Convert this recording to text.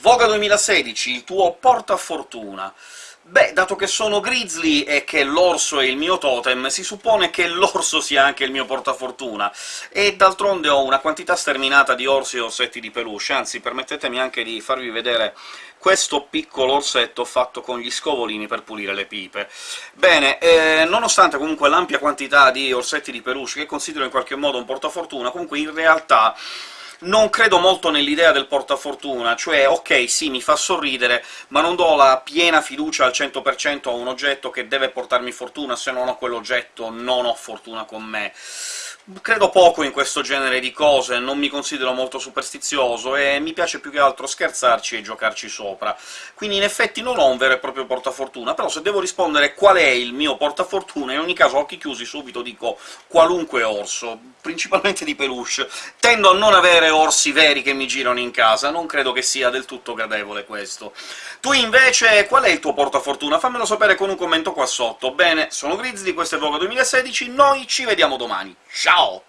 Voga 2016, il tuo portafortuna. Beh, dato che sono Grizzly e che l'orso è il mio totem, si suppone che l'orso sia anche il mio portafortuna, e d'altronde ho una quantità sterminata di orsi e orsetti di peluche, anzi permettetemi anche di farvi vedere questo piccolo orsetto fatto con gli scovolini per pulire le pipe. Bene, eh, nonostante comunque l'ampia quantità di orsetti di peluche, che considero in qualche modo un portafortuna, comunque in realtà non credo molto nell'idea del portafortuna, cioè ok, sì, mi fa sorridere, ma non do la piena fiducia al 100% a un oggetto che deve portarmi fortuna, se non ho quell'oggetto non ho fortuna con me. Credo poco in questo genere di cose, non mi considero molto superstizioso, e mi piace più che altro scherzarci e giocarci sopra. Quindi in effetti non ho un vero e proprio portafortuna, però se devo rispondere qual è il mio portafortuna, in ogni caso, occhi chiusi, subito dico qualunque orso, principalmente di peluche. Tendo a non avere orsi veri che mi girano in casa, non credo che sia del tutto gradevole questo. Tu invece qual è il tuo portafortuna? Fammelo sapere con un commento qua sotto. Bene, sono Grizzly, questo è Voga 2016, noi ci vediamo domani. Ciao! wow.